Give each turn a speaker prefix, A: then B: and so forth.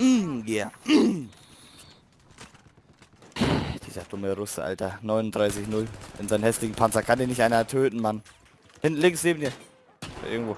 A: Mm, yeah. Dieser dumme Russe, Alter. 39-0. In seinen hässlichen Panzer kann den nicht einer töten, Mann. Hinten links neben dir. Irgendwo.